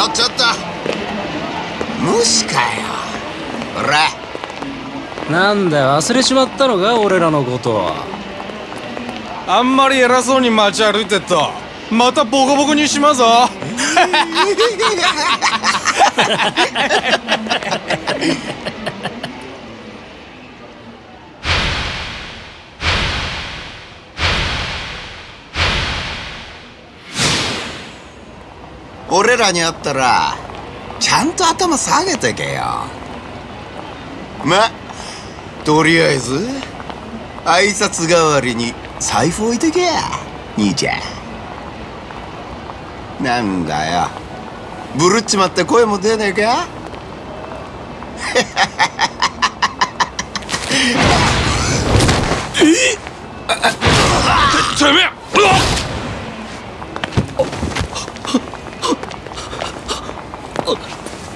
ちょちょっと。無視かよ。ほらなんだよ。忘れちまったのか俺らのこと。あんまり偉そうに街歩いてっと。またボコボコにしまぞ らに会ったらちゃんと頭下げてけよ。まとりあえず挨拶代わりに財布置いてけや兄ちゃん。なんだよ。ブルっちまって声も出ねえか？てめえ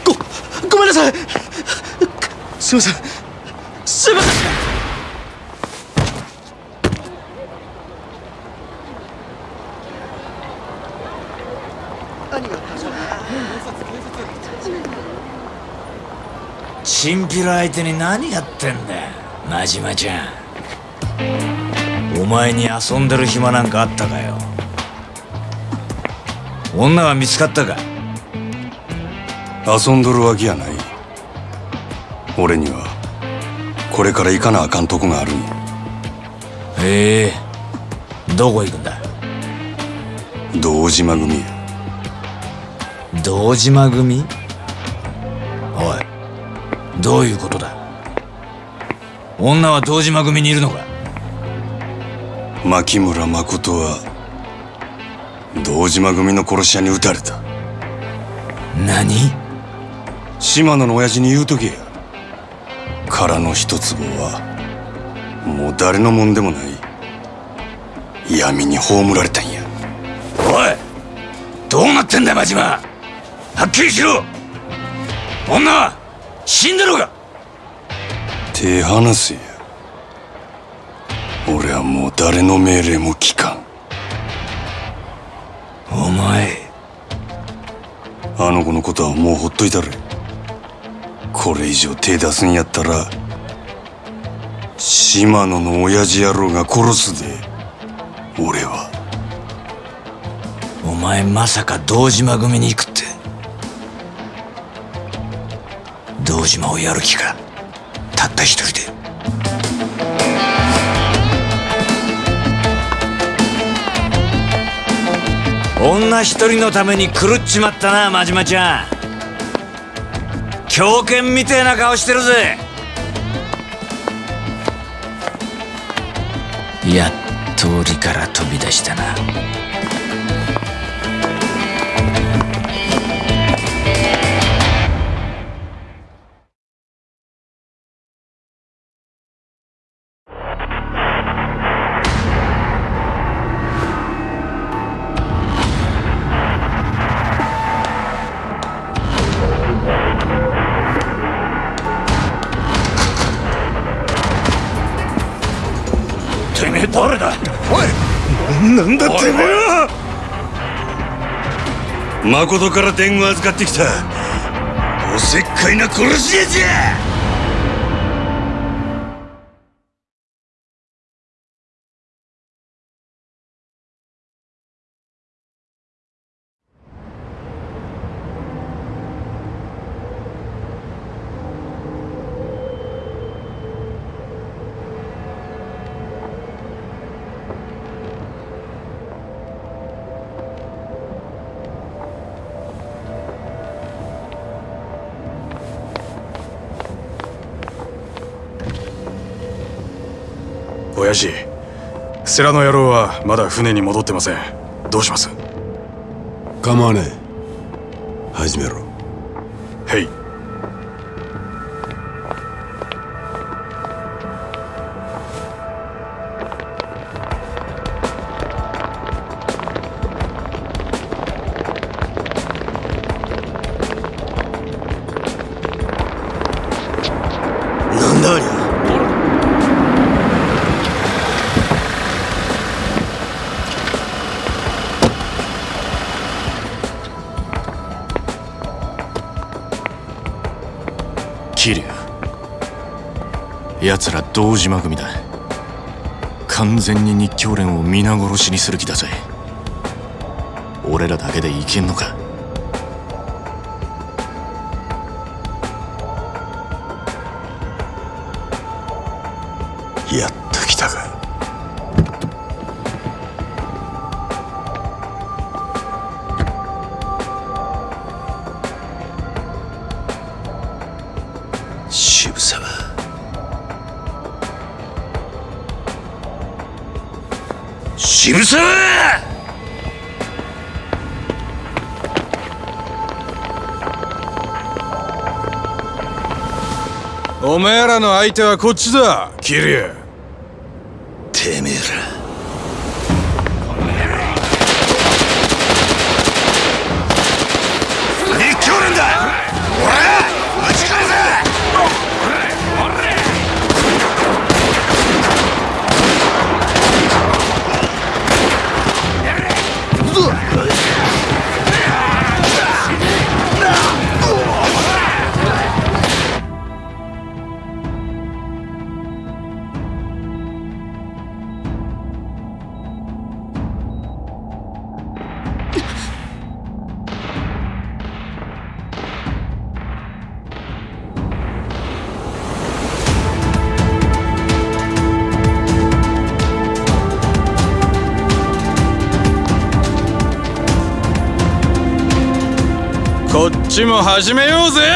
ごごめんなさい。すいません。すいません。チンピラ相手に何やってんだよ真島ちゃん。お前に遊んでる暇なんかあったかよ。女は見つかったか？遊んどるわけやない俺にはこれから行かなあかんとこがあるんやへえ。どこ行くんだ？堂島組や。堂島組？おいどういうことだ？女は堂島組にいるのか？牧村誠は堂島組の殺し屋に撃たれた。何？島野の親父に言うとけや殻の一坪はもう誰のもんでもない闇に葬られたんや。おいどうなってんだ真島。はっきりしろ。女は死んでるか手離せや。俺はもう誰の命令も聞かん。お前。あの子のことはもうほっといたれこれ以上手出すんやったら島野の親父野郎が殺すで俺は。お前まさか堂島組に行くって。堂島をやる気かたった一人で。女一人のために狂っちまったな真島ちゃん。狂犬みてえな顔してるぜ。やっと檻から飛び出したな。誠から伝言預かってきた。おせっかいな殺し屋じゃ！親父世良の野郎はまだ船に戻ってません。どうします？構わねえ。始めろ。へい堂島組だ。完全に日教連を皆殺しにする気だぜ。俺らだけでいけんのか？おめえらの相手はこっちだキリュウちも始めようぜ。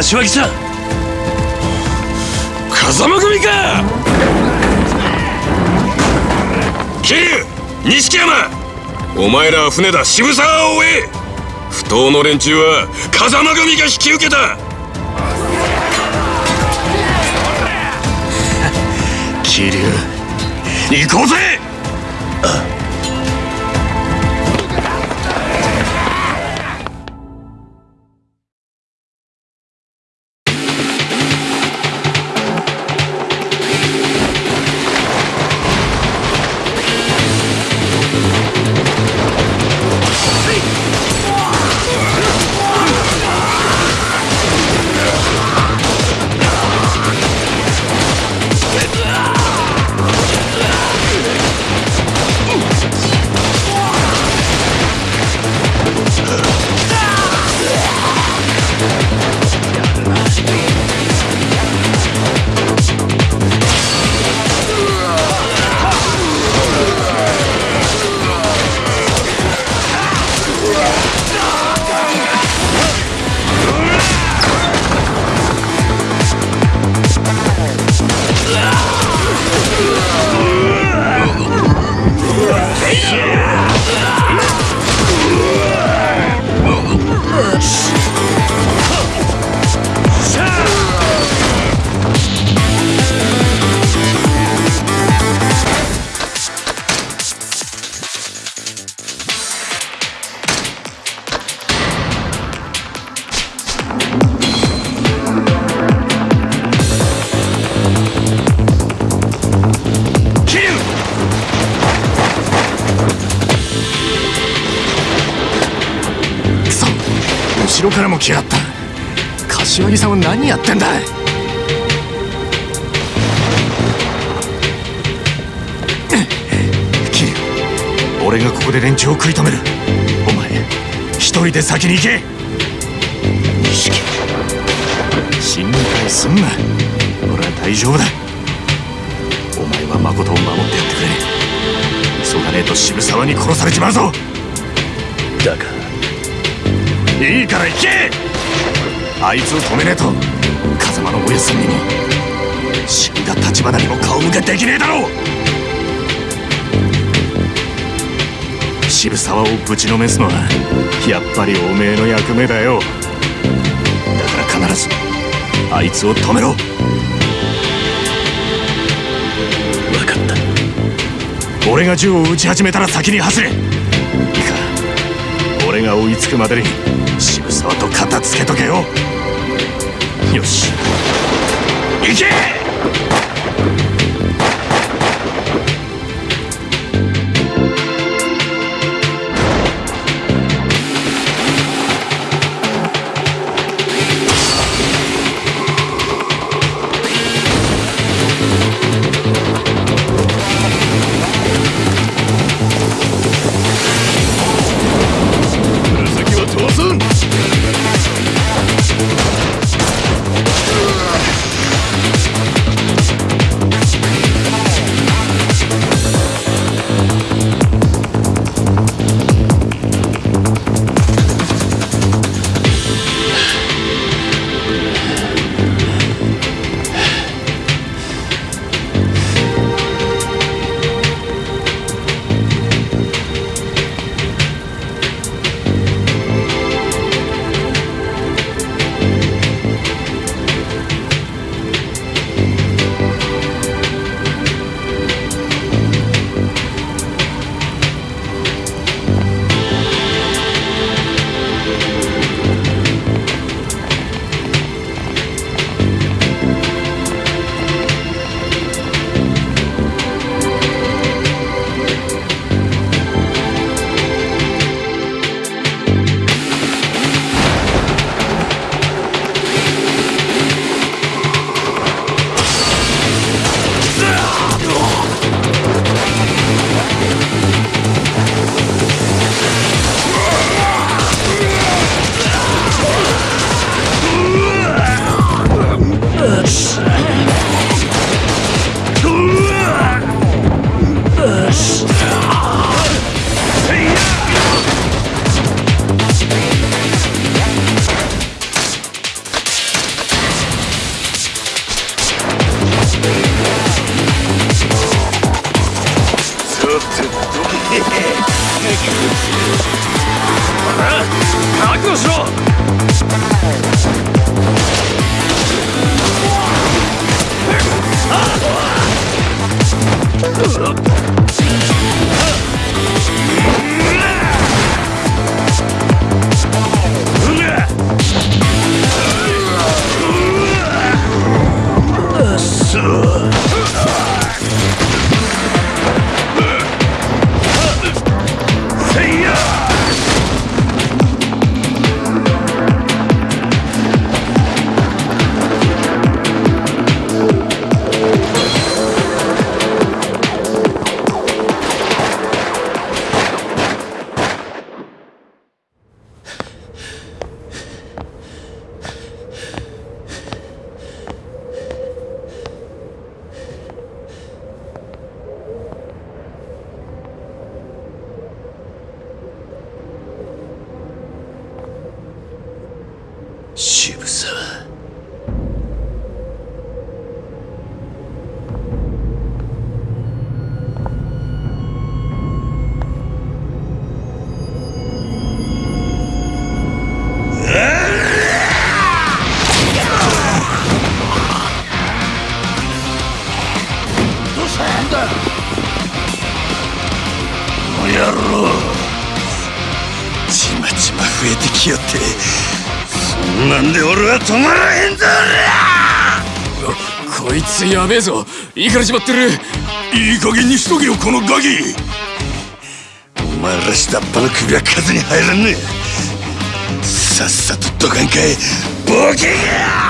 柏木さん。風間組か。桐生錦山。お前らは船だ渋沢を追え。不当の連中は風間組が引き受けた。桐生行こうぜ。後渋沢をぶちのめすのはやっぱりおめえの役目だよ。だから必ずあいつを止めろ。分かった。俺が銃を撃ち始めたら先に走れ。いいか俺が追いつくまでに渋沢と片付けとけよ。よし。行けいいからしまってる。いい加減にしとけよこのガキ。お前ら下っ端の首は風に入らんね。えさっさとどかんかい。ボケが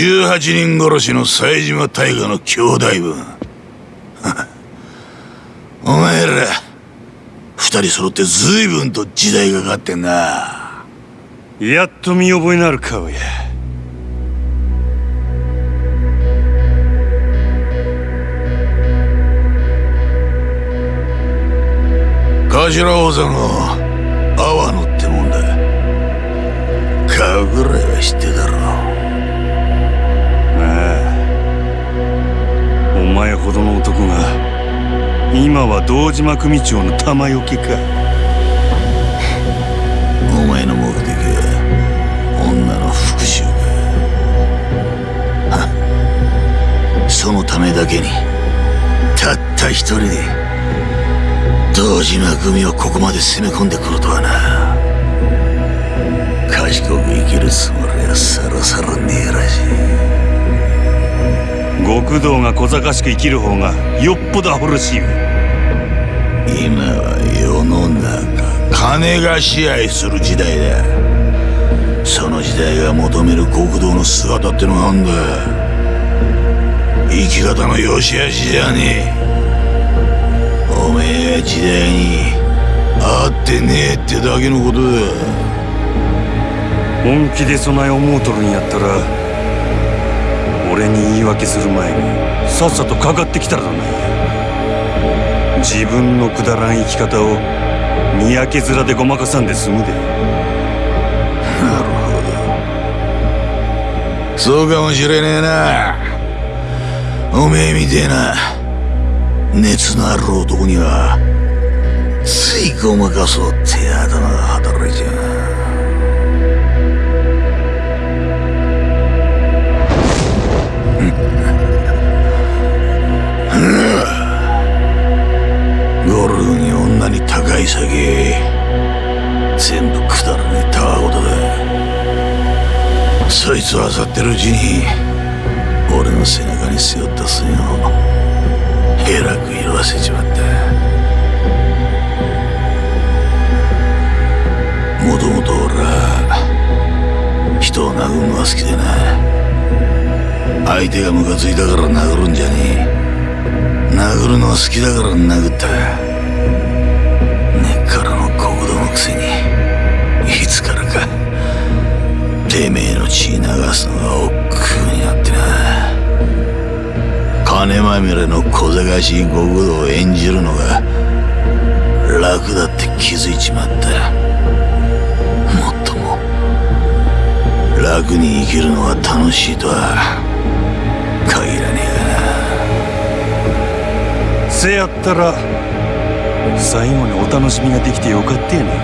18人殺しの冴島大河の兄弟分。お前ら二人揃って随分と時代がかかってんな。やっと見覚えのある顔や。頭王座の阿波野ってもんだ。顔ぐらいほどの男が今は堂島組長の玉よけか。お前の目的は女の復讐か。そのためだけにたった一人で堂島組をここまで攻め込んでくるとはな。賢く生きるつもりはさらさらねえらしい。極道が小賢しく生きる方がよっぽどアホらしいよ。今は世の中金が支配する時代だ。その時代が求める極道の姿ってのがあんだ。生き方の良し悪しじゃねえ。おめえが時代に合ってねえってだけのことだ。本気で備え思うとるんやったら俺に言い訳する前にさっさとかかってきたらどな。いや自分のくだらん生き方をにやけ面でごまかさんで済むで。なるほど。そうかもしれねえな。おめえみてえな。熱のある男にはついごまかそうって頭が働いちゃうゴルフに女に高い酒。全部くだらねえたわごとだそいつを漁ってるうちに俺の背中に背負った線をえらく色あせちまったもともと俺は人を殴るのが好きでな。相手がムカついたから殴るんじゃねえ。殴るのは好きだから殴った。根っからの国道のくせに。いつからかてめえの血流すのが億劫になってな。金まみれの小賢しい極道を演じるのが楽だって気づいちまった。もっとも楽に生きるのが楽しいとは。せやったら最後にお楽しみができてよかったやないか。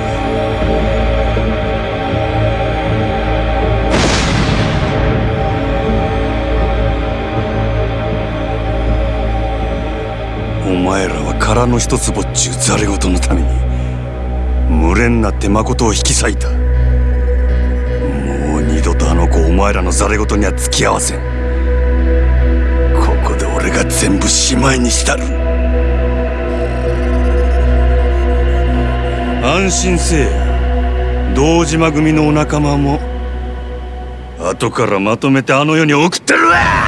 お前らは殻の一つぼっちゅうざれ言のために群れになって誠を引き裂いた。もう二度とあの子お前らのざれ言には付き合わせん。ここで俺が全部しまいにしたる。安心せえ。堂島組のお仲間も後からまとめてあの世に送ってるわ!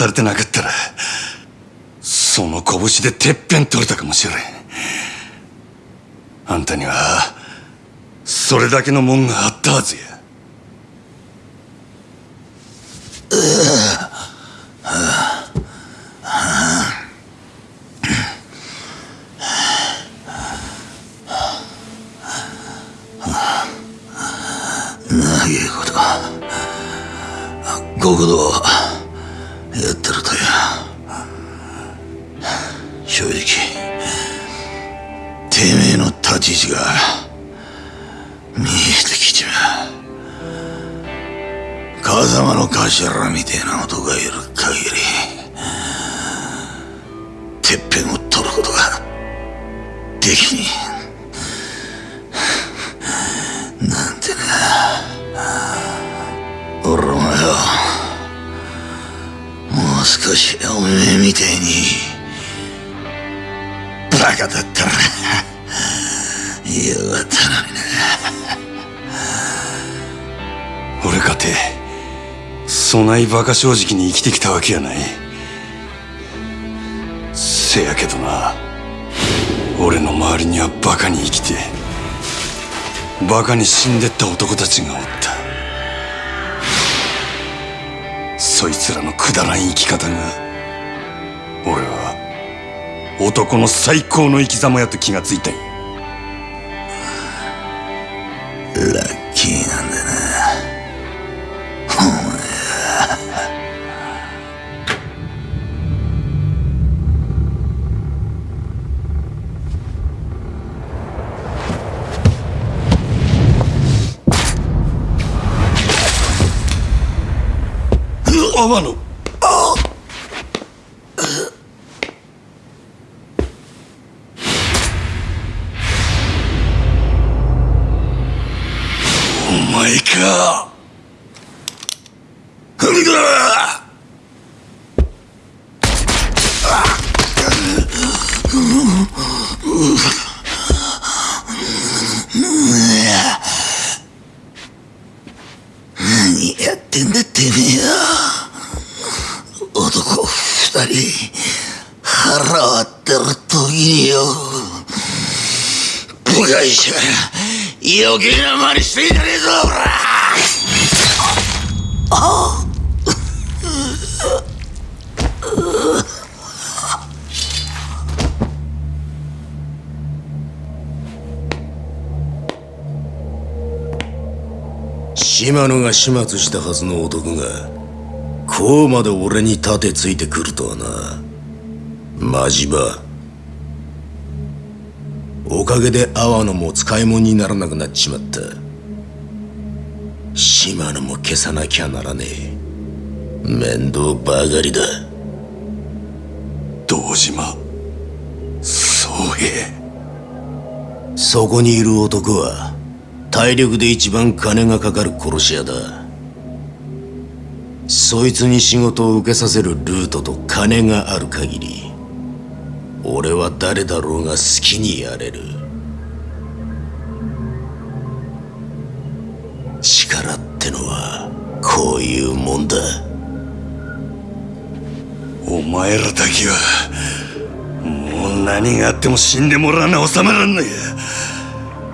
されてなかったらその拳でてっぺん取れたかもしれん。あんたにはそれだけのもんがあったはずや。ない馬鹿正直に生きてきたわけやない。せやけどな。俺の周りには馬鹿に生きて馬鹿に死んでった男たちがおった。そいつらのくだらん生き方が俺は男の最高の生き様やと気がついたんや。天野お前かうわ何やってんだてめえよ男二人腹割ってる時によ部外者余計な真似してんじゃねえぞほら。あ島野が始末したはずの男がこうまで俺に盾ついてくるとはな。マジバおかげで阿波野も使い物にならなくなっちまった。島野も消さなきゃならねえ。面倒ばかりだ。堂島宗平そこにいる男は体力で一番金がかかる殺し屋だ。そいつに仕事を受けさせるルートと金がある限り俺は誰だろうが好きにやれる。力ってのはこういうもんだ。お前らだけはもう何があっても死んでもらわな収めらんのや。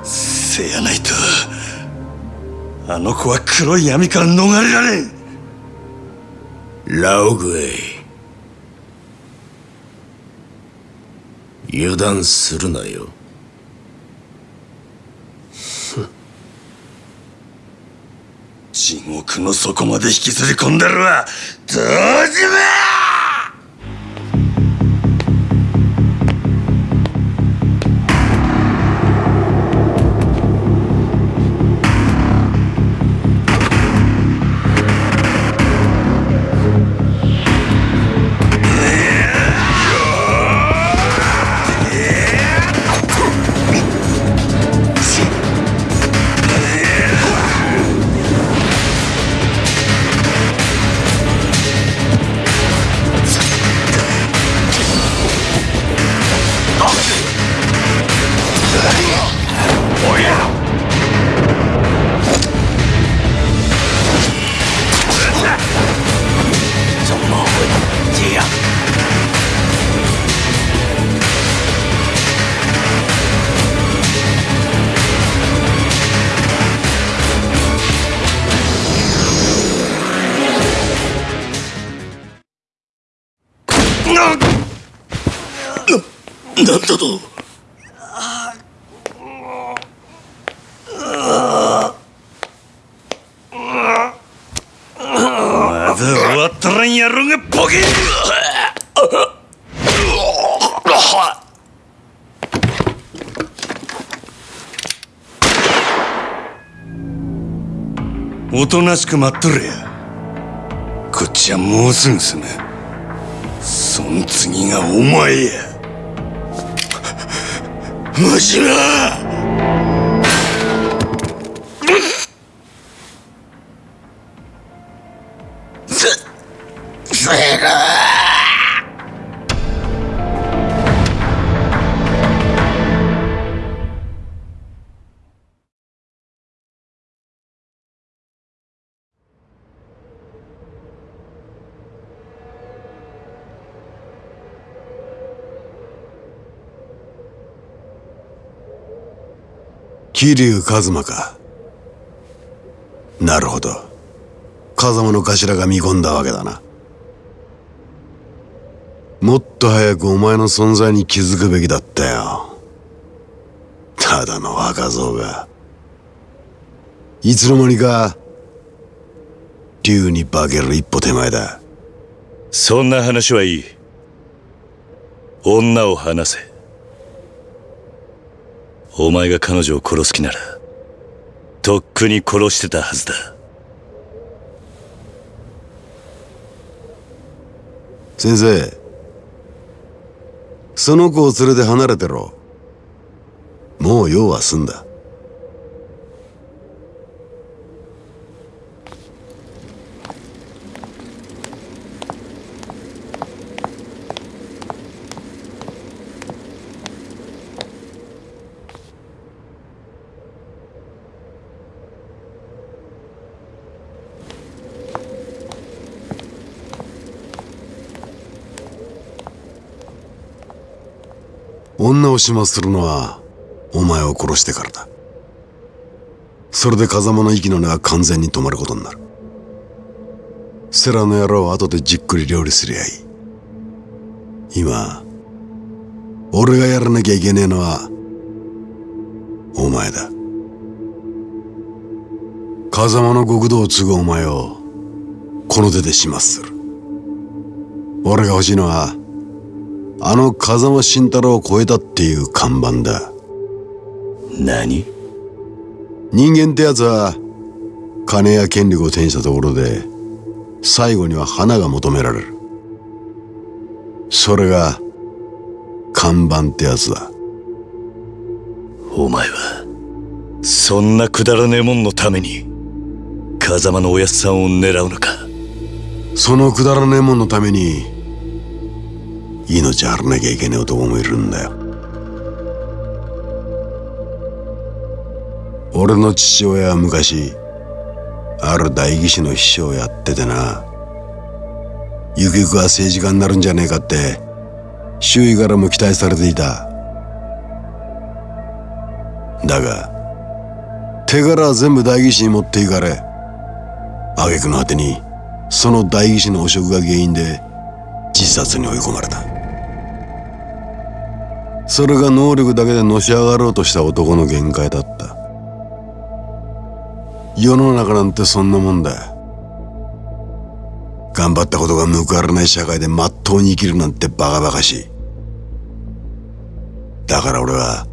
せやないとあの子は黒い闇から逃れられん。ラオグエイ油断するなよ。地獄の底まで引きずり込んだるわ。どうじめだったと。まだ終わったらんやろがボケ。おとなしく待っとれや。こっちはもうすぐ済む。そん次がお前や。むしろ桐生一馬か。なるほど。風間の頭が見込んだわけだな。もっと早くお前の存在に気づくべきだったよ。ただの若造が。いつの間にか竜に化ける一歩手前だ。そんな話はいい。女を話せ。お前が彼女を殺す気ならとっくに殺してたはずだ。先生その子を連れて離れてろ。もう用は済んだ。女を始末するのはお前を殺してからだ。それで風間の息の根が完全に止まることになる。セラの野郎は後でじっくり料理すりゃいい。今俺がやらなきゃいけねえのはお前だ。風間の極道を継ぐお前をこの手で始末する。俺が欲しいのはあの風間慎太郎を超えたっていう看板だ。何？人間ってやつは金や権力を手にしたところで最後には花が求められる。それが看板ってやつだ。お前はそんなくだらねえもんのために風間のおやっさんを狙うのか？そのくだらねえもんのために命張らなきゃいけねえ男もいるんだよ俺の父親は昔ある代議士の秘書をやっててなゆくゆくは政治家になるんじゃねえかって周囲からも期待されていただが手柄は全部代議士に持っていかれ挙句の果てにその代議士の汚職が原因で自殺に追い込まれたそれが能力だけでのし上がろうとした男の限界だった。世の中なんてそんなもんだ。頑張ったことが報われない社会でまっとうに生きるなんてバカバカしい。だから俺は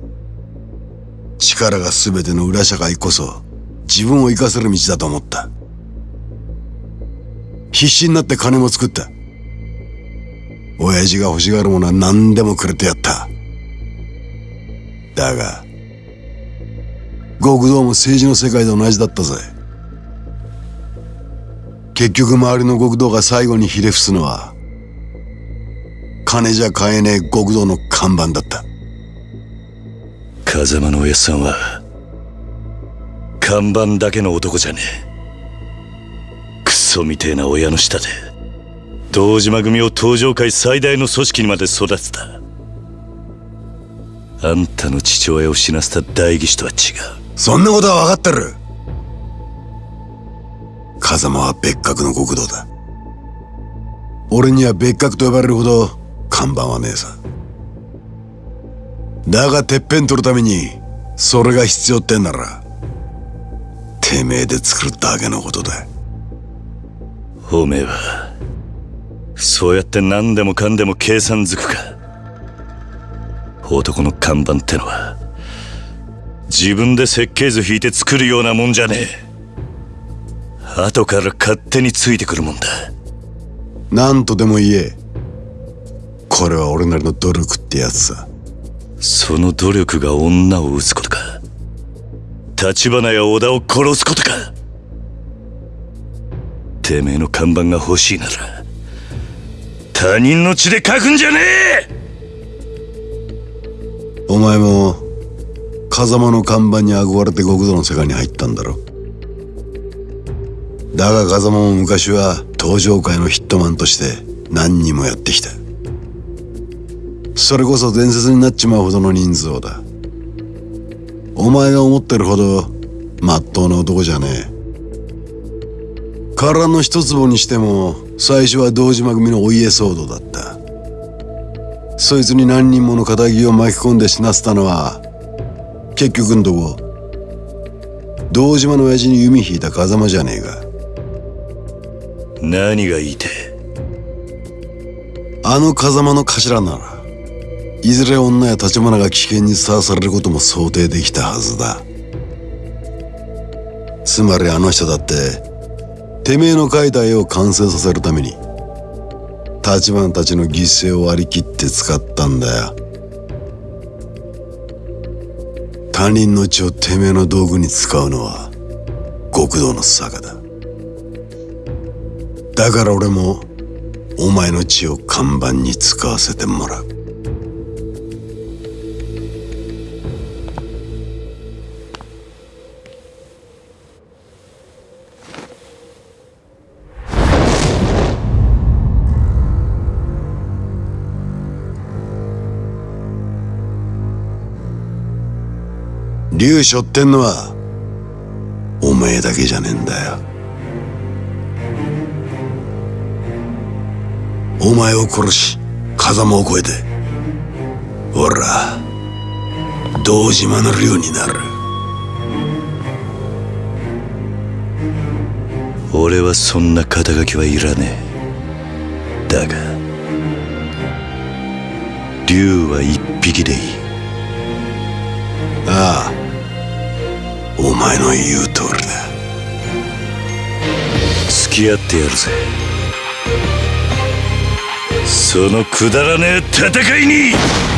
力が全ての裏社会こそ自分を生かせる道だと思った。必死になって金も作った。親父が欲しがるものは何でもくれてやった。だが極道も政治の世界で同じだったぜ。結局周りの極道が最後にひれ伏すのは金じゃ買えねえ極道の看板だった。風間のおやさんは看板だけの男じゃねえ。クソみてえな親の下で堂島組を東上界最大の組織にまで育てた。あんたの父親を死なせた代議士とは違う。そんなことは分かってる。風間は別格の極道だ。俺には別格と呼ばれるほど看板はねえさ。だがてっぺん取るためにそれが必要ってんならてめえで作るだけのことだ。おめえはそうやって何でもかんでも計算づくか男の看板ってのは自分で設計図引いて作るようなもんじゃねえ。後から勝手についてくるもんだ。何とでも言え。これは俺なりの努力ってやつさ。その努力が女を撃つことか。橘や織田を殺すことか。てめえの看板が欲しいなら他人の血で書くんじゃねえお前も風間の看板に憧れて極道の世界に入ったんだろ？だが風間も昔は登場界のヒットマンとして何人もやってきた。それこそ伝説になっちまうほどの人数だ。お前が思ってるほどまっとうな男じゃねえ。殻の一坪にしても最初は堂島組のお家騒動だった。そいつに何人もの仇を巻き込んで死なせたのは結局んとこ堂島の親父に弓引いた風間じゃねえか。何が言いてあの風間の頭ならいずれ女や立花が危険にさらされることも想定できたはずだ。つまりあの人だっててめえの描いた絵を完成させるために立花たちの犠牲を割り切って使ったんだよ。他人の血をてめえの道具に使うのは極道の坂だ。だから俺もお前の血を看板に使わせてもらう。竜背負ってんのはお前だけじゃねえんだよ。お前を殺し風間を越えて俺ら堂島の竜になる。俺はそんな肩書きはいらねえ。だが竜は一匹でいい。前の言う通りだ。付き合ってやるぜ。そのくだらねえ戦いに。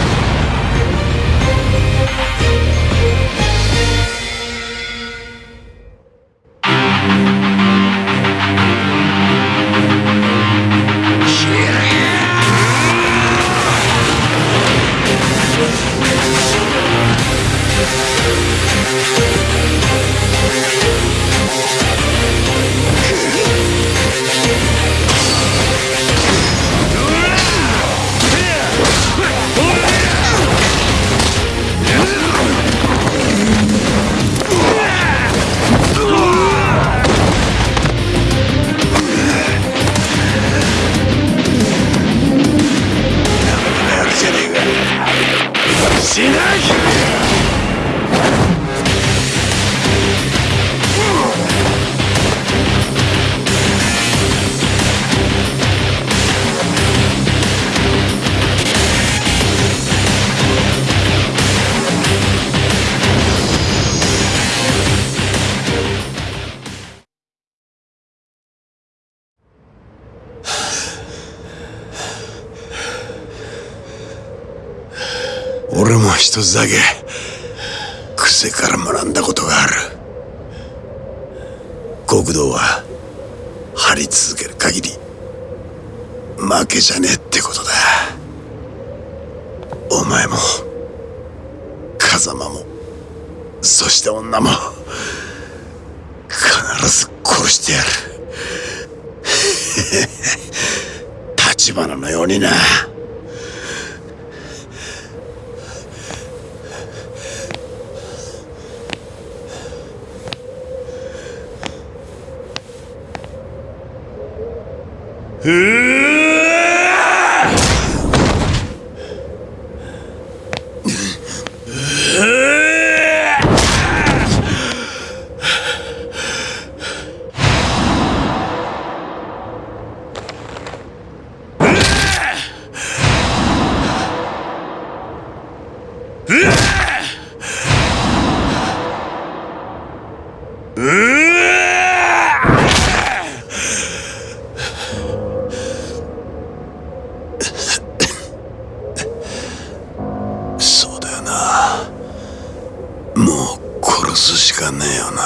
すしかねえよな。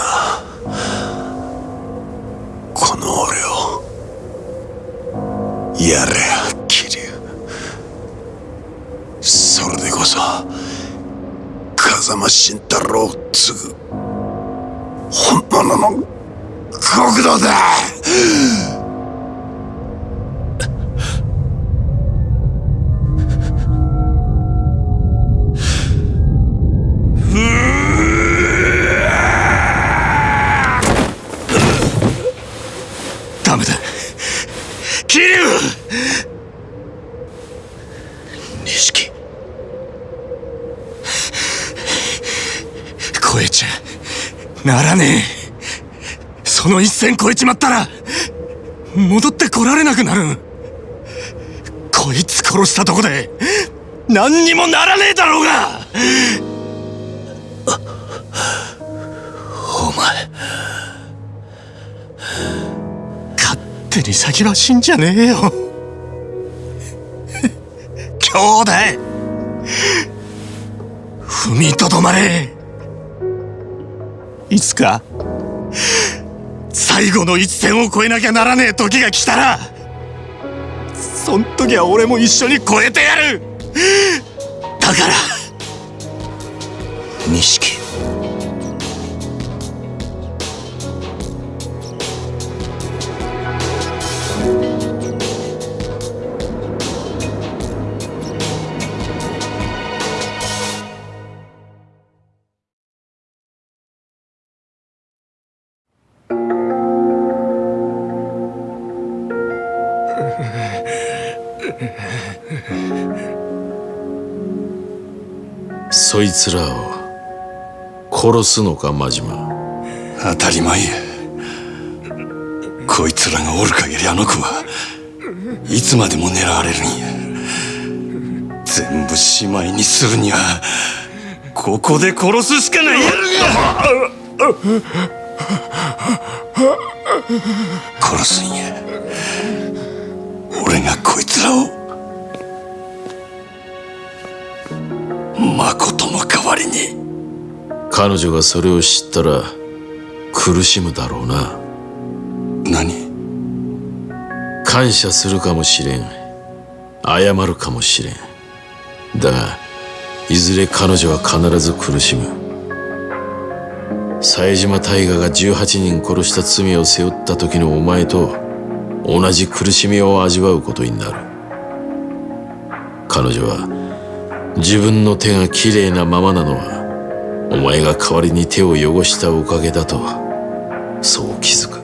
この俺を。やれ桐生それでこそ風間慎太郎を継ぐ。本物の極道だ。の一線超えちまったら戻ってこられなくなるこいつ殺したとこで何にもならねえだろうが！お前勝手に先は死んじゃねえよ。兄弟踏みとどまれ。いつか最後の一線を越えなきゃならねえ時が来たらそん時は俺も一緒に越えてやる。だからつらを殺すのか真島。当たり前。やこいつらがおる限りあの子はいつまでも狙われるんや。全部しまいにするにはここで殺すしかないやる殺すんや。俺がこいつらを誠の代わりに。彼女がそれを知ったら苦しむだろうな。何？感謝するかもしれん。謝るかもしれん。だがいずれ彼女は必ず苦しむ。冴島大河が18人殺した罪を背負った時のお前と同じ苦しみを味わうことになる。彼女は自分の手がきれいなままなのはお前が代わりに手を汚したおかげだとそう気づく。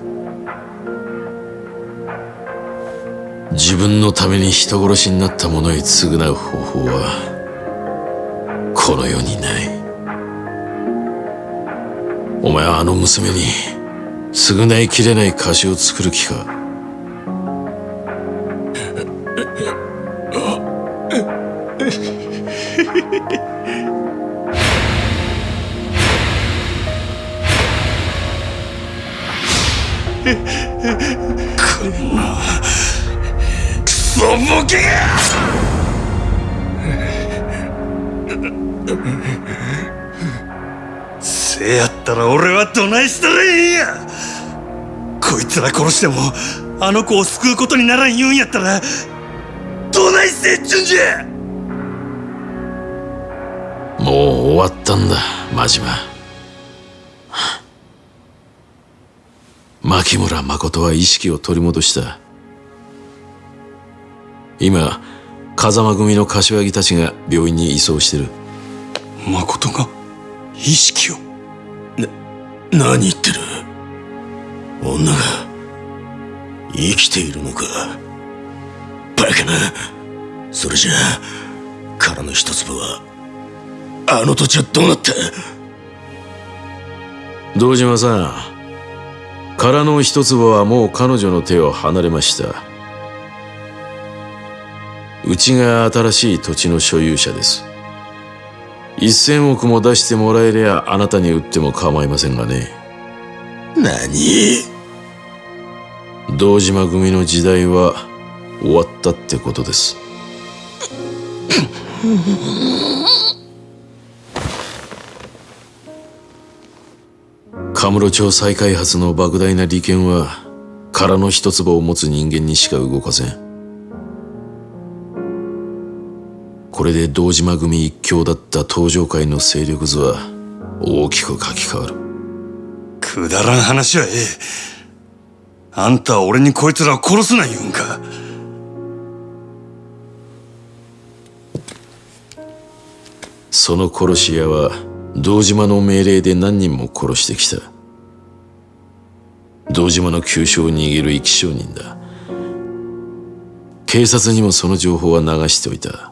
自分のために人殺しになった者に償う方法はこの世にない。お前はあの娘に償いきれない貸しを作る気か？ら俺はどないしたらええんや。こいつら殺してもあの子を救うことにならん言うんやったらどないせっちゅんじゃ。もう終わったんだ真島。牧村誠は意識を取り戻した。今風間組の柏木たちが病院に移送してる。誠が意識を？何言ってる？女が生きているのか？バカな！それじゃあ殻の一粒はあの土地はどうなった？堂島さん殻の一粒はもう彼女の手を離れました。うちが新しい土地の所有者です。一千億も出してもらえりゃあなたに売っても構いませんがね。何？堂島組の時代は終わったってことです。カムロ町再開発の莫大な利権は殻の一粒を持つ人間にしか動かせんこれで堂島組一強だった東上界の勢力図は大きく書き換わる。くだらん話はええ。あんたは俺にこいつらを殺すな言うんか。その殺し屋は堂島の命令で何人も殺してきた。堂島の急所を握る生き証人だ。警察にもその情報は流しておいた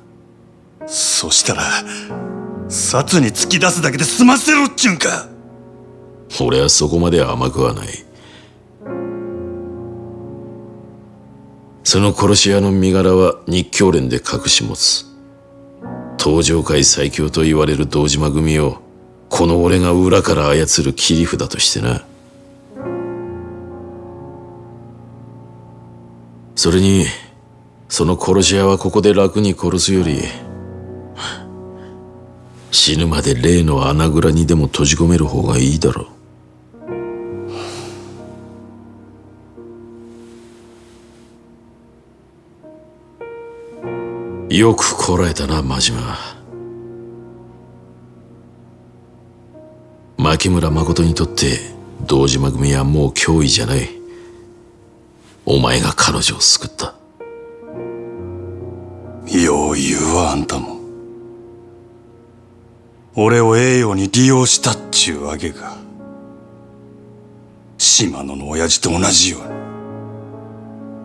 そしたら殺に突き出すだけで済ませろっちゅうんか。俺はそこまで甘くはない。その殺し屋の身柄は日教連で隠し持つ。東上界最強と言われる堂島組をこの俺が裏から操る切り札としてな。それにその殺し屋はここで楽に殺すより死ぬまで例の穴蔵にでも閉じ込める方がいいだろう。よくこらえたな真島。牧村誠にとって堂島組はもう脅威じゃない。お前が彼女を救った。よう言うわあんたも。俺を栄養に利用したっちゅうわけか島野の親父と同じように。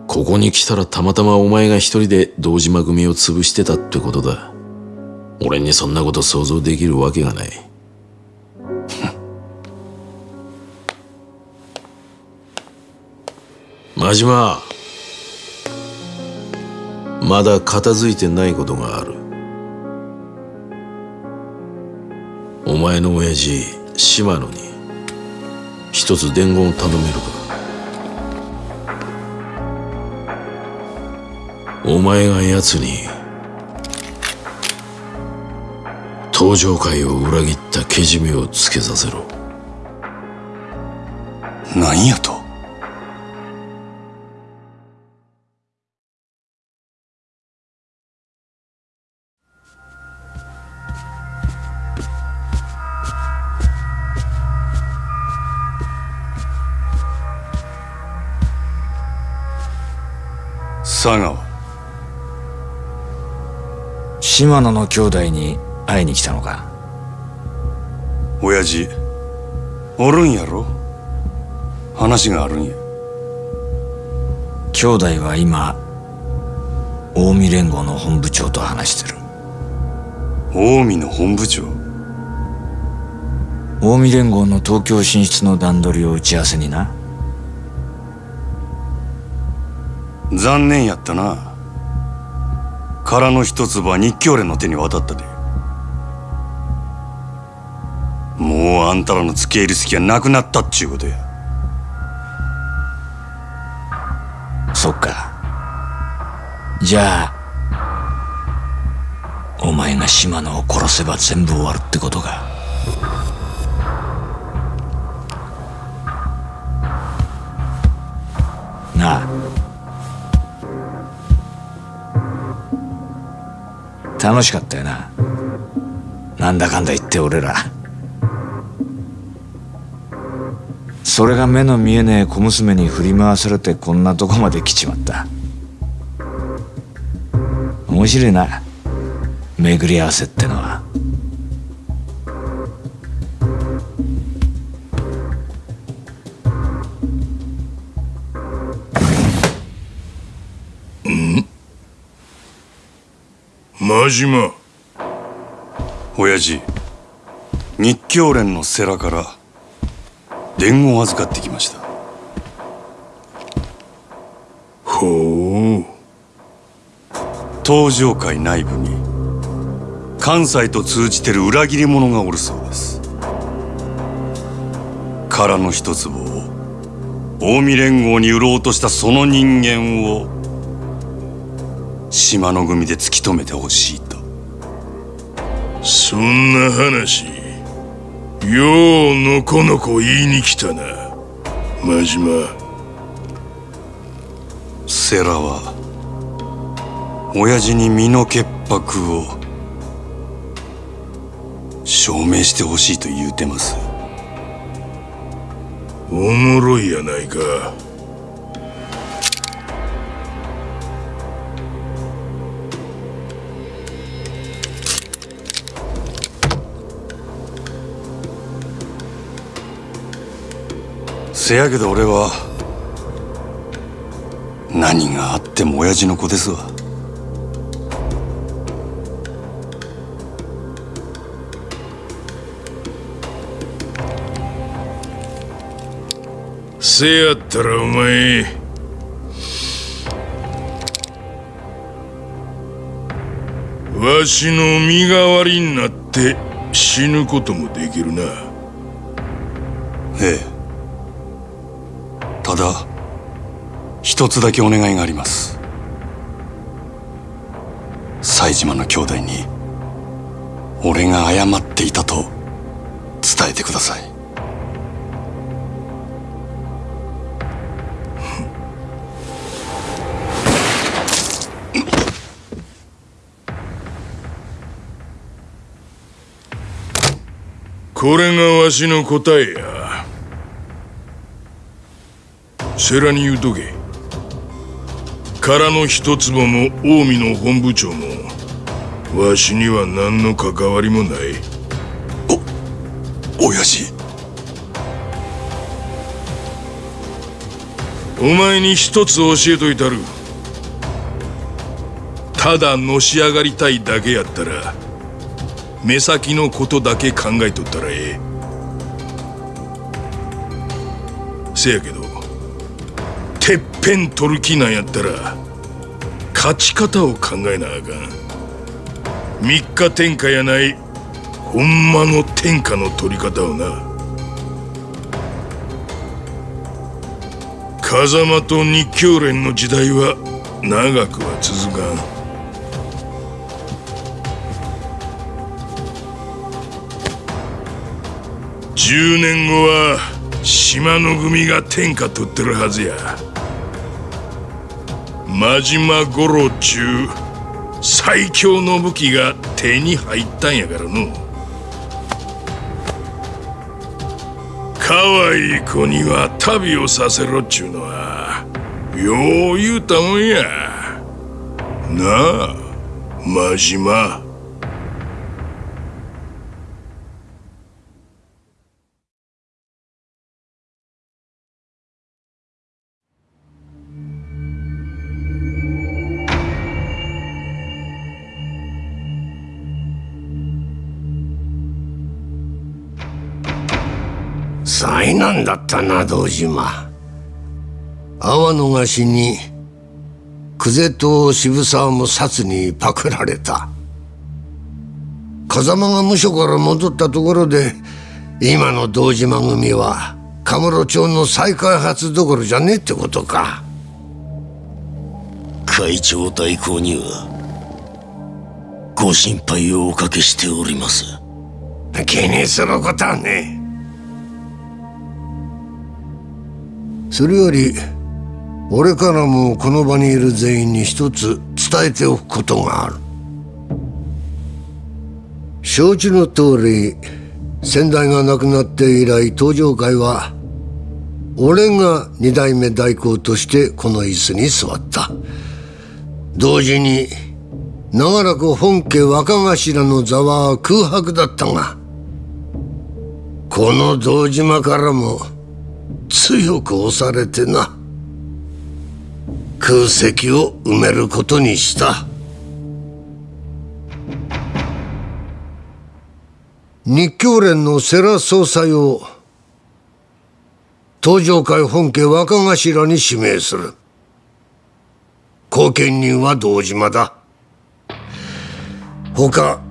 ここに来たらたまたまお前が一人で堂島組を潰してたってことだ。俺にそんなこと想像できるわけがない。真島。まだ片付いてないことがあるお前の親父島野に一つ伝言を頼めるか？お前が奴に登場会を裏切ったけじめをつけさせろ。何やと？佐川島野の兄弟に会いに来たのか？親父？おるんやろ？話があるんや。兄弟は今近江連合の本部長と話してる。近江の本部長？近江連合の東京進出の段取りを打ち合わせにな残念やったな。殻の一粒は日教連の手に渡ったで。もうあんたらの付け入る隙はなくなったっちゅうことや。そっか。じゃあお前が島野を殺せば全部終わるってことか。なあ。楽しかったよな。なんだかんだ言って俺ら。それが目の見えねえ小娘に振り回されてこんなとこまで来ちまった。面白いな。巡り合わせって。島親父日教連の世良から伝言を預かってきました。ほう。東上界内部に関西と通じてる裏切り者がおるそうです。殻の一粒を近江連合に売ろうとしたその人間を島の組で突き止めてほしいと。そんな話ようのこのこ言いに来たな。真島。世良は親父に身の潔白を証明してほしいと言うてます。おもろいやないかせやけど俺は何があっても親父の子ですわ。せやったらお前わしの身代わりになって死ぬこともできるな。ええ。だ一つだけお願いがあります。冴島の兄弟に俺が謝っていたと伝えてください。これがわしの答えや。世良に言うとけ空の一坪も近江の本部長もわしには何の関わりもない。親父お前に一つ教えといたる。ただのし上がりたいだけやったら目先のことだけ考えとったらええ。せやけどぺん取る気なんやったら勝ち方を考えなあかん。三日天下やないほんまの天下の取り方をな。風間と日教連の時代は長くは続かん。10年後は島の組が天下取ってるはずや。真島五郎中最強の武器が手に入ったんやからの。可愛い子には旅をさせろっちゅうのはよう言うたもんや。なあ真島。だったな堂島。阿波の菓子に久世と渋沢も薩にパクられた。風間が無所から戻ったところで今の堂島組はカムロ町の再開発どころじゃねえってことか。会長代行にはご心配をおかけしております。気にすることはねえそれより俺からもこの場にいる全員に一つ伝えておくことがある。承知の通り先代が亡くなって以来登場会は俺が二代目代行としてこの椅子に座った。同時に長らく本家若頭の座は空白だったがこの堂島からも強く押されてな。空席を埋めることにした。日教連の世良総裁を東上会本家若頭に指名する。後見人は堂島だ。他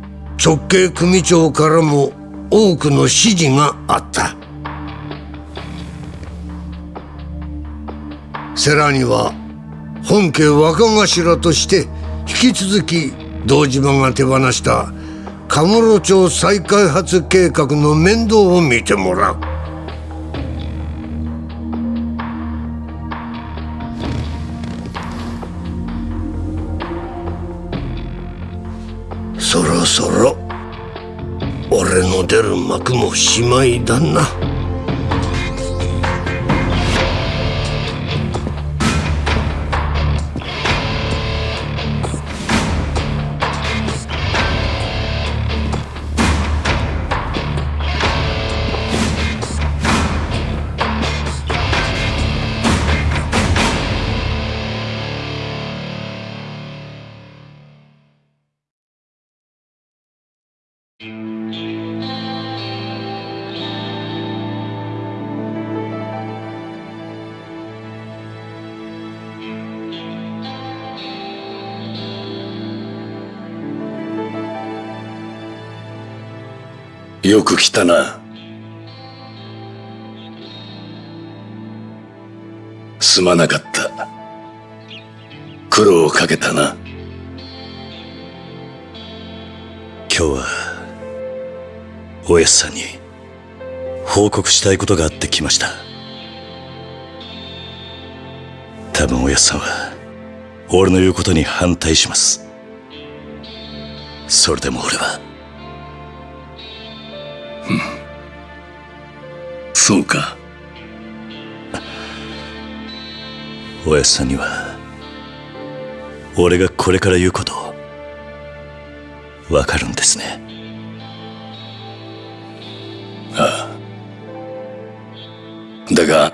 直系組長からも多くの指示があった。世良には本家若頭として引き続き堂島が手放した神室町再開発計画の面倒を見てもらうそろそろ俺の出る幕もしまいだな。よく来たな。すまなかった。苦労をかけたな。今日はおやすさんに報告したいことがあって来ました。多分おやすさんは俺の言うことに反対します。それでも俺はそうか。おやすさんには俺がこれから言うことわかるんですね。ああ。だが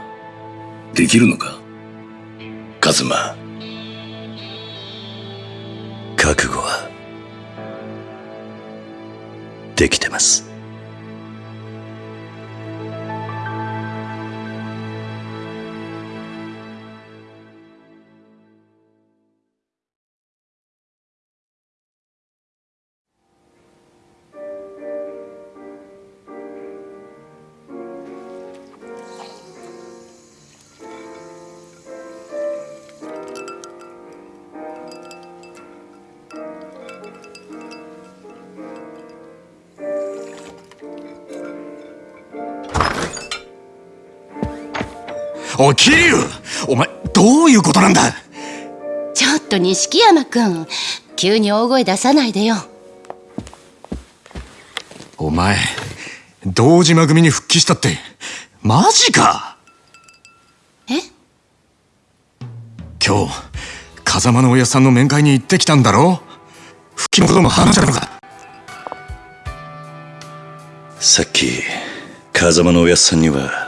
できるのか？カズマ。覚悟はできてますおい桐生お前どういうことなんだ？ちょっと錦山君急に大声出さないでよ。お前堂島組に復帰したってマジか？え？今日風間のおやさんの面会に行ってきたんだろ？復帰のことも話したのか？さっき風間のおやっさんには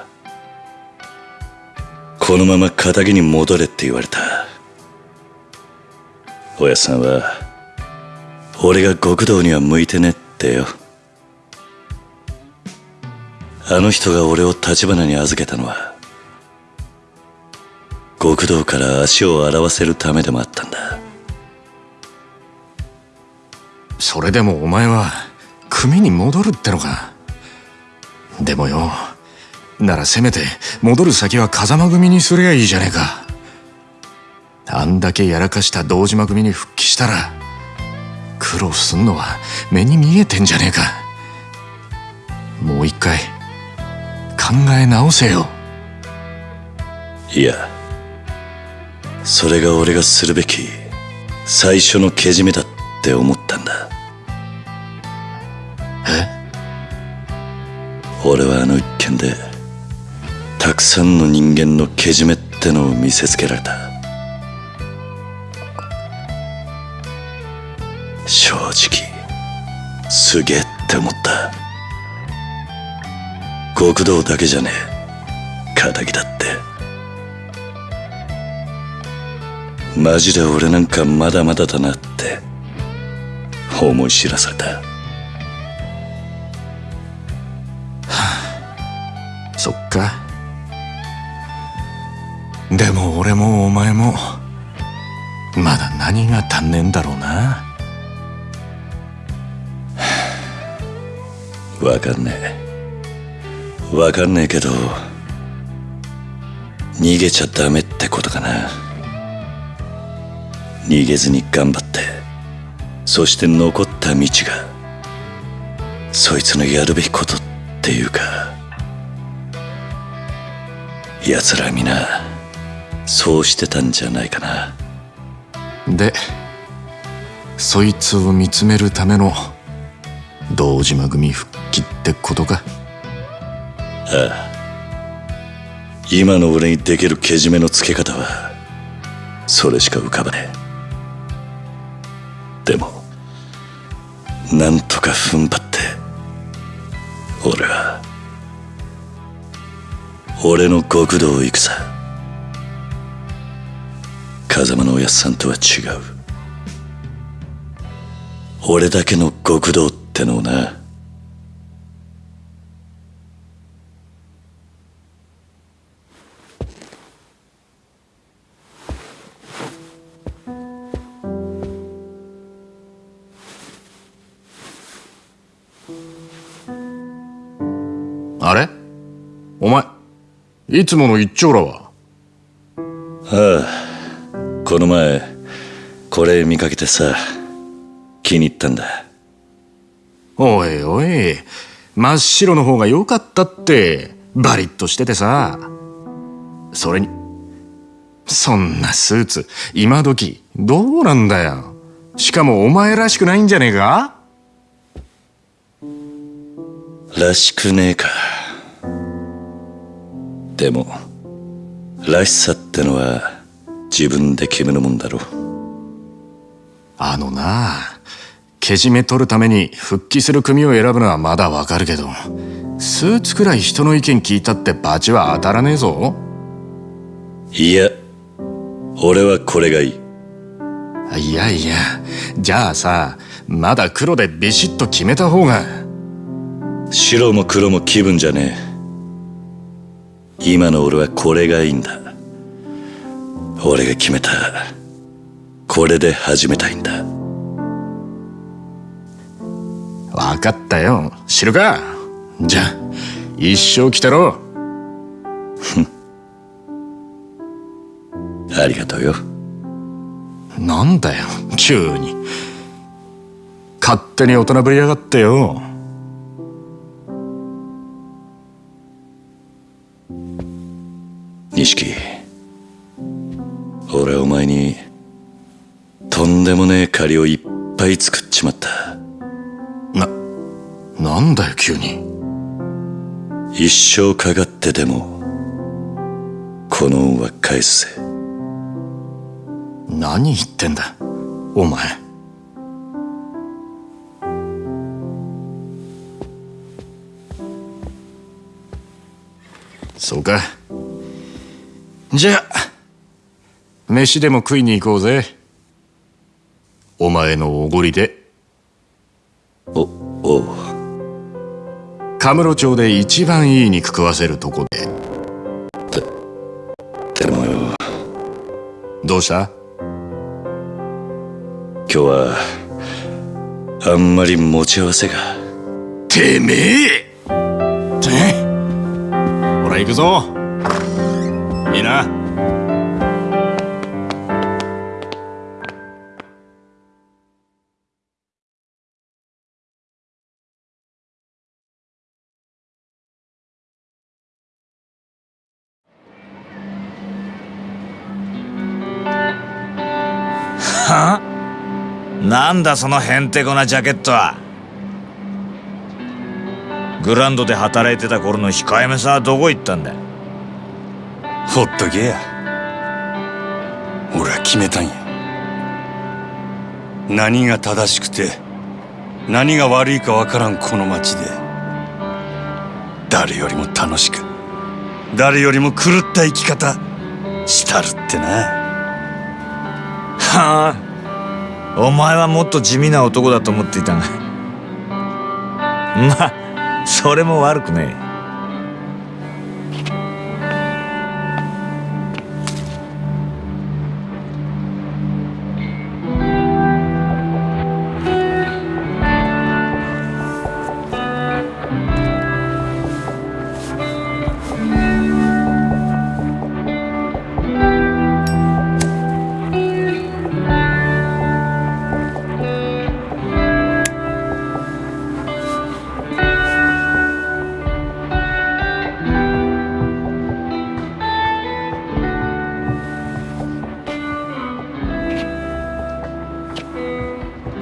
このまま仇に戻れって言われた。おやさんは俺が極道には向いてねってよ。あの人が俺を立花に預けたのは極道から足を洗わせるためでもあったんだ。それでもお前は組に戻るってのか。でもよならせめて戻る先は風間組にすりゃいいじゃねえか。あんだけやらかした堂島組に復帰したら苦労すんのは目に見えてんじゃねえか。もう一回考え直せよ。いやそれが俺がするべき最初のけじめだって思ったんだ。え？俺はあの一件でたくさんの人間のけじめってのを見せつけられた。正直すげえって思った。極道だけじゃねえ。仇だって。マジで俺なんかまだまだだなって思い知らされた。そっか。でも俺もお前もまだ何が足んねえんだろうな。わかんねえ。わかんねえけど逃げちゃダメってことかな。逃げずに頑張ってそして残った道がそいつのやるべきことっていうか奴ら皆そうしてたんじゃないかな。でそいつを見つめるための堂島組復帰ってことか？ああ。今の俺にできるけじめのつけ方はそれしか浮かばねえ。でもなんとか踏ん張って俺は俺の極道を行くさ風間のおやっさんとは違う。俺だけの極道ってのをな。あれ？お前いつもの一丁羅は？ああこの前これ見かけてさ気に入ったんだ。おいおい真っ白の方が良かったってバリッとしててさ。それにそんなスーツ今時どうなんだよ。しかもお前らしくないんじゃねえか？らしくねえか。でもらしさってのは自分で決めるもんだろあのなけじめ取るために復帰する組を選ぶのはまだわかるけどスーツくらい人の意見聞いたってバチは当たらねえぞいや俺はこれがいいいやいやじゃあさまだ黒でビシッと決めた方が白も黒も気分じゃねえ今の俺はこれがいいんだ俺が決めた。これで始めたいんだ。分かったよ。知るか？じゃあ。一生来たろ。ありがとうよ。なんだよ。急に。勝手に大人ぶりやがってよ。錦俺お前にとんでもねえ借りをいっぱい作っちまった。ななんだよ急に。一生かかってでもこの恩は返すぜ。何言ってんだお前。そうか。じゃあ飯でも食いに行こうぜ。お前のおごりで。おおう。カムロ町で一番いい肉食わせるとこで。でもよどうした？今日はあんまり持ち合わせが。てめえ！てほら行くぞ。いいななんだそのへんてこなジャケットは。グランドで働いてた頃の控えめさはどこ行ったんだ？ほっとけや。俺は決めたんや。何が正しくて何が悪いかわからんこの町で。誰よりも楽しく誰よりも狂った生き方したるってな。はあお前はもっと地味な男だと思っていたが。まあそれも悪くねえ。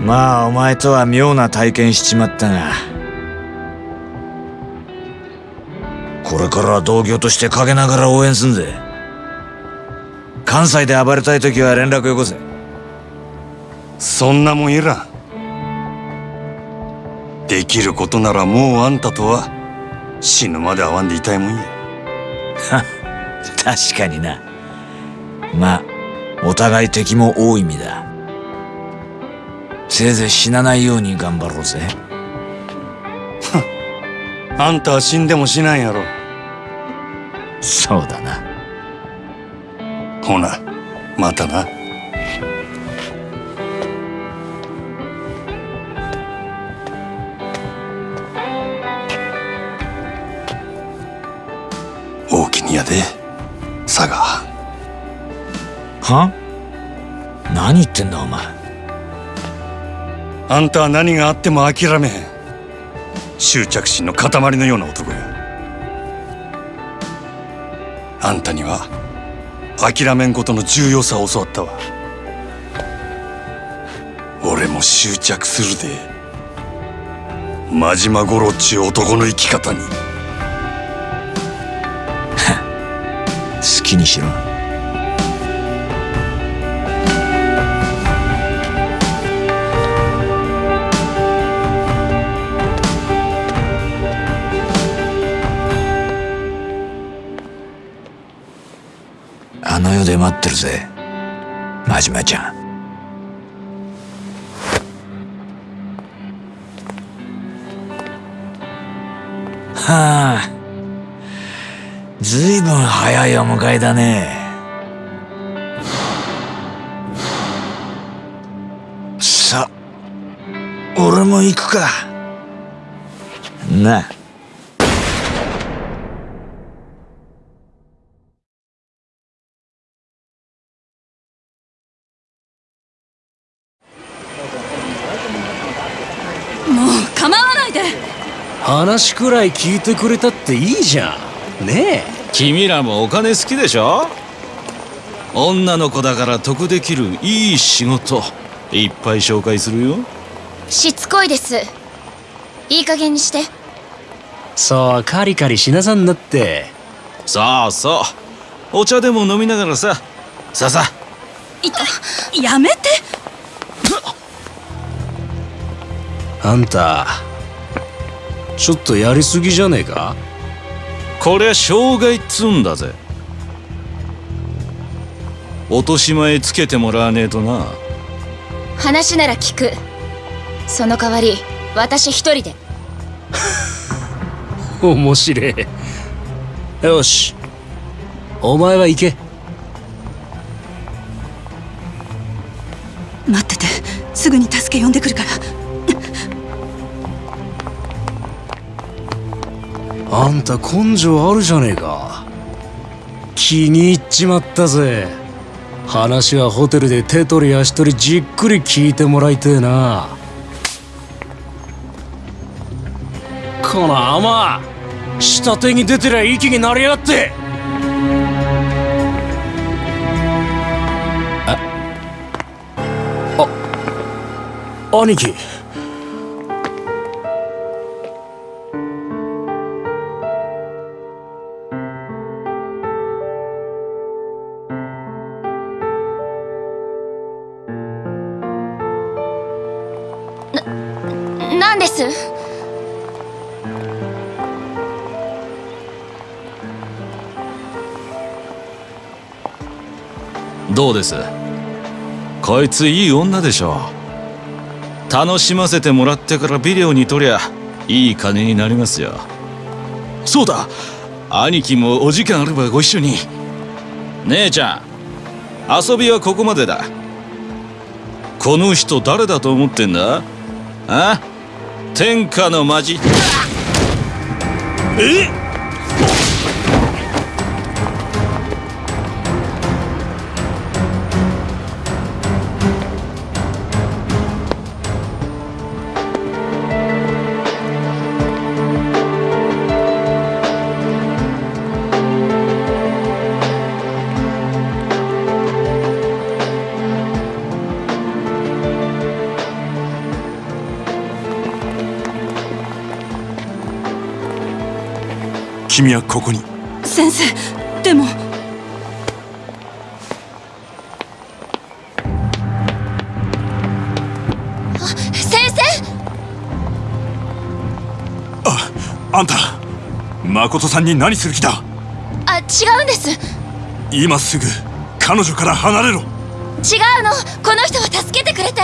まあお前とは妙な体験しちまったがこれからは同業として陰ながら応援すんぜ。関西で暴れたい時は連絡よこせ。そんなもんいらん。できることならもうあんたとは死ぬまで会わんでいたいもんや。確かにな。まあお互い敵も多い意味だせいぜい死なないように頑張ろうぜ。あんたは死んでもしないやろ。そうだな。ほなまたな。大きにやで佐賀。は？何言ってんだお前あんたは何があっても諦めへん。執着心の塊のような男や。あんたには諦めんことの重要さを教わったわ。俺も執着するで。真島五郎っちゅう男の生き方に。好きにしろ。あの世で待ってるぜ。真島ちゃん。はあ。ずいぶん早いお迎えだね。さ俺も行くか。な。あもう構わないで話くらい聞いてくれたっていいじゃん。ねえ。君らもお金好きでしょ？女の子だから得できるいい仕事。いっぱい紹介するよ。しつこいです。いい加減にして。そうカリカリしなさんなって。そうそうお茶でも飲みながらさ。さあさいた。やめて。あんたちょっとやりすぎじゃねえか？こりゃ障害っつうんだぜ。落とし前つけてもらわねえとな。話なら聞く。その代わり私一人で。面白えよし。お前は行け。待っててすぐに助け呼んでくるからあんた根性あるじゃねえか。気に入っちまったぜ。話はホテルで手取り足取りじっくり聞いてもらいてえな。この甘下手に出てりゃ息になりやがって。ああ兄貴。どうです？こいついい女でしょ。楽しませてもらってからビデオに撮りゃいい金になりますよ。そうだ。兄貴もお時間あればご一緒に。姉ちゃん遊びはここまでだ。この人誰だと思ってんだ？あ？天下のマジ。え？君はここに。先生でも。先生。あんた誠さんに何する気だ？あ違うんです。違今すぐ彼女から離れろ。うの。この人は助けてくれて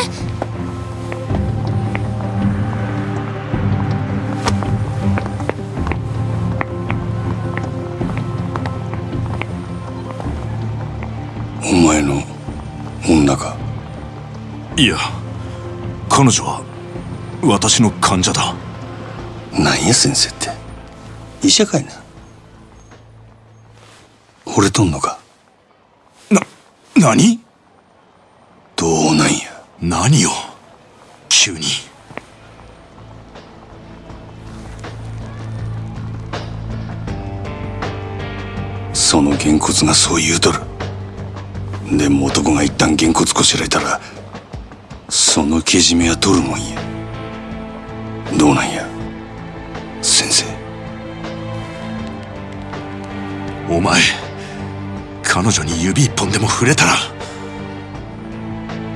いや彼女は私の患者だ。なんや先生って。医者かいな。惚れとんのか。な何？どうなんや。何よ急に。そのげんこつがそう言うとる。でも男が一旦げんこつこしらえたらそのけじめは取るもんや。どうなんや先生？お前彼女に指一本でも触れたら。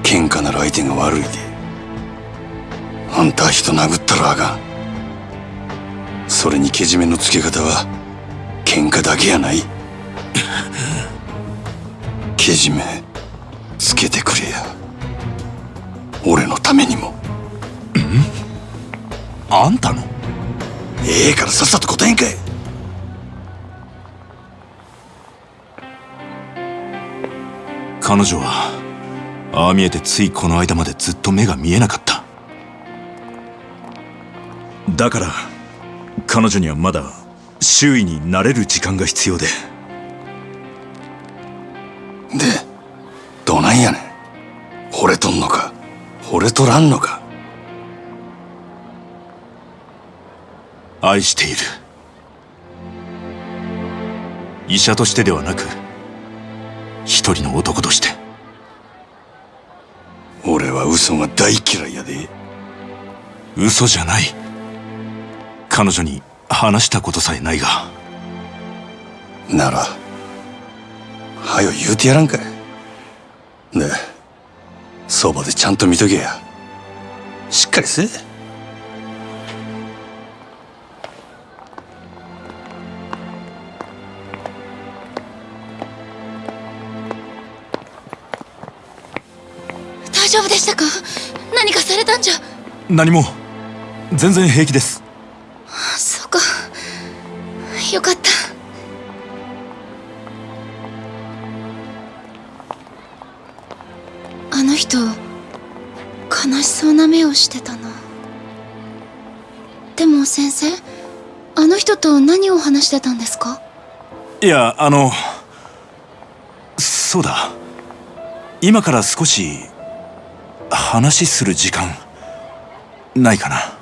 喧嘩なら相手が悪いであんたは人殴ったらあかん。それにけじめのつけ方は喧嘩だけやない。けじめつけてくれや俺のためにも。あんたの？ええからさっさと答えんかい。彼女はああ見えてついこの間までずっと目が見えなかった。だから彼女にはまだ周囲に慣れる時間が必要で。でどないやねん。惚れとんのか惚れとらんのか愛している。医者としてではなく一人の男として。俺は嘘が大嫌いやで。嘘じゃない。彼女に話したことさえないが。ならはよ言うてやらんかい。でそばでちゃんと見とけや。しっかりせえ大丈夫でしたか？何かされたんじゃ？何も。全然平気です。そうか。よかったの人悲しそうな目をしてたな。でも先生あの人と何を話してたんですか？いやあのそうだ。今から少し話する時間ないかな。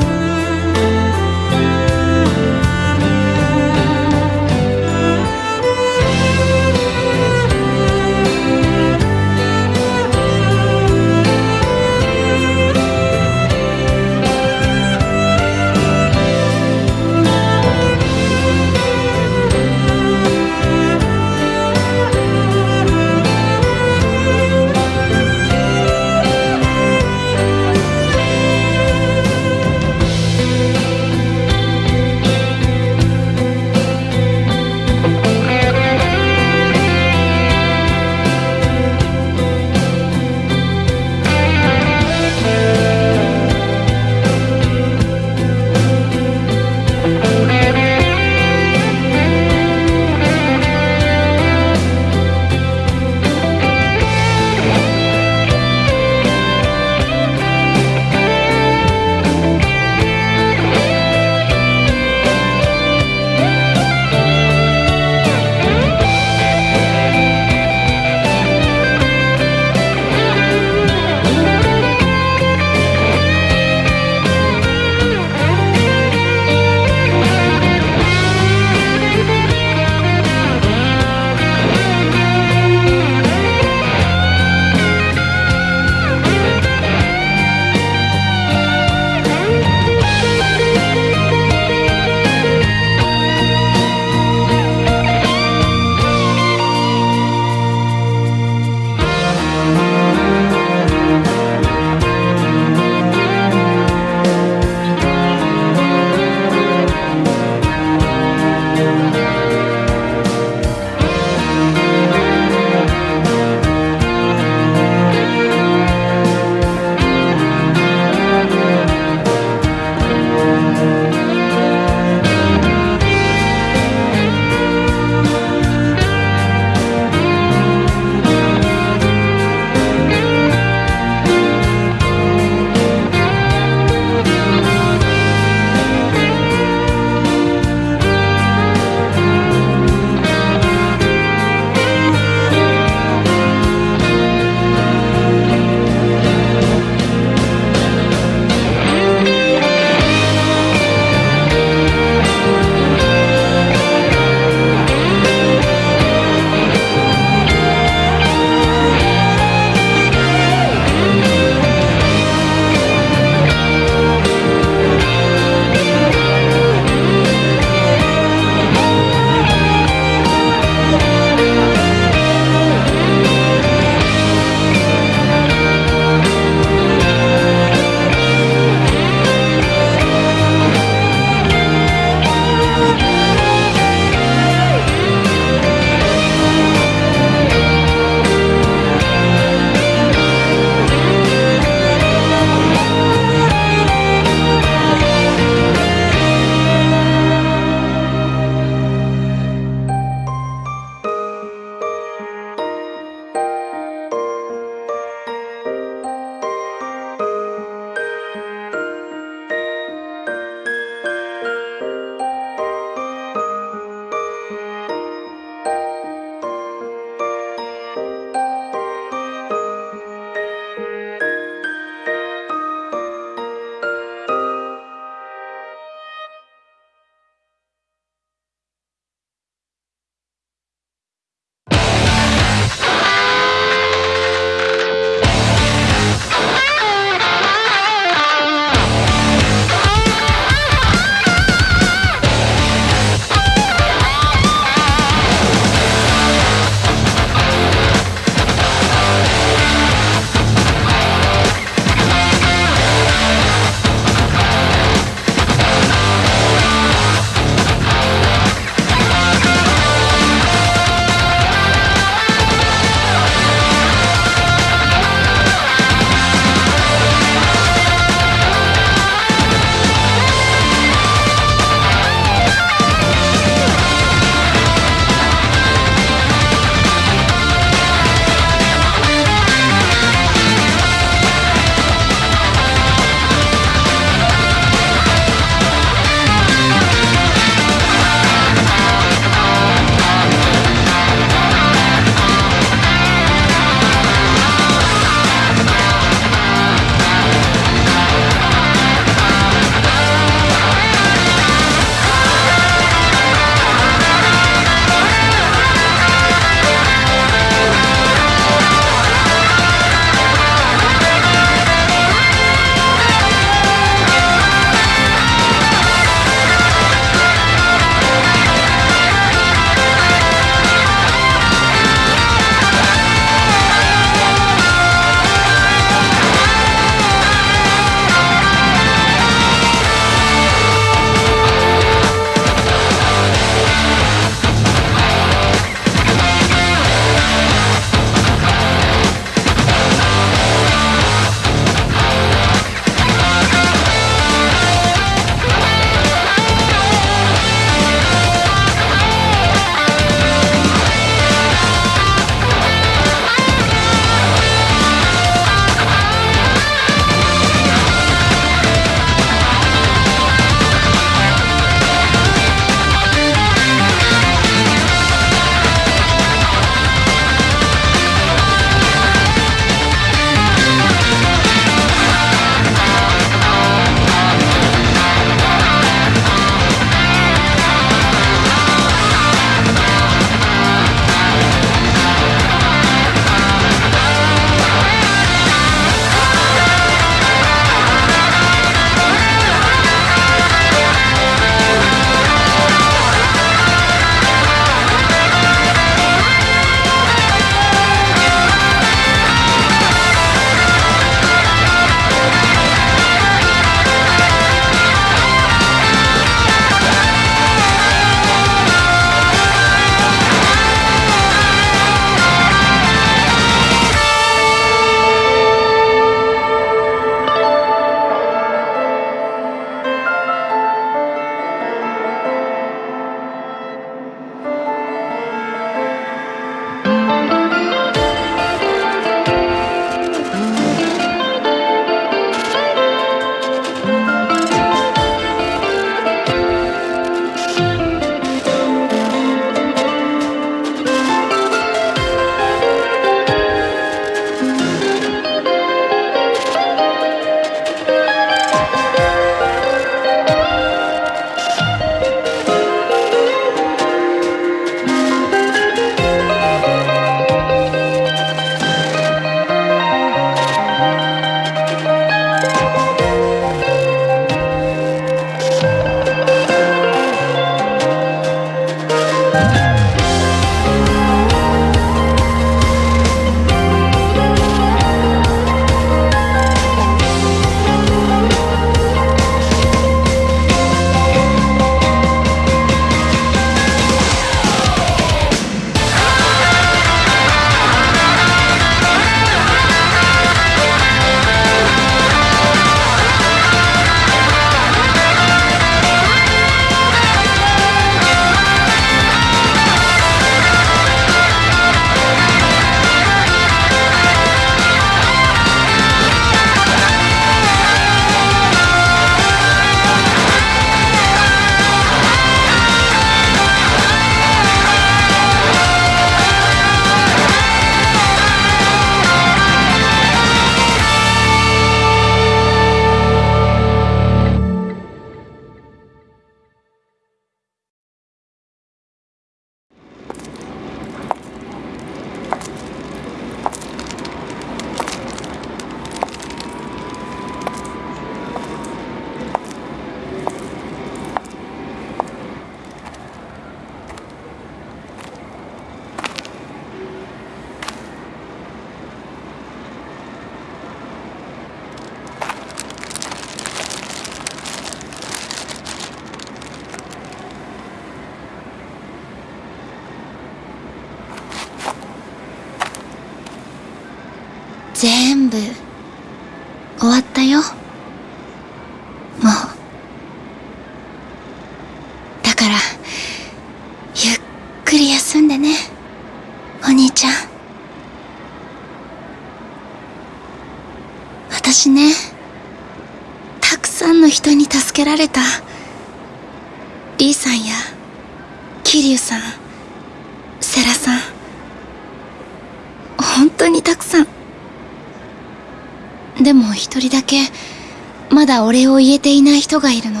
人がいるの？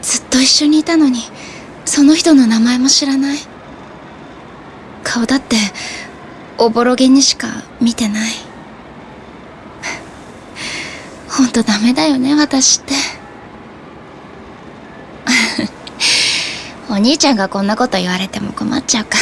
ずっと一緒にいたのにその人の名前も知らない？顔だっておぼろげにしか見てない。ほんとダメだよね私って。お兄ちゃんがこんなこと言われても困っちゃうか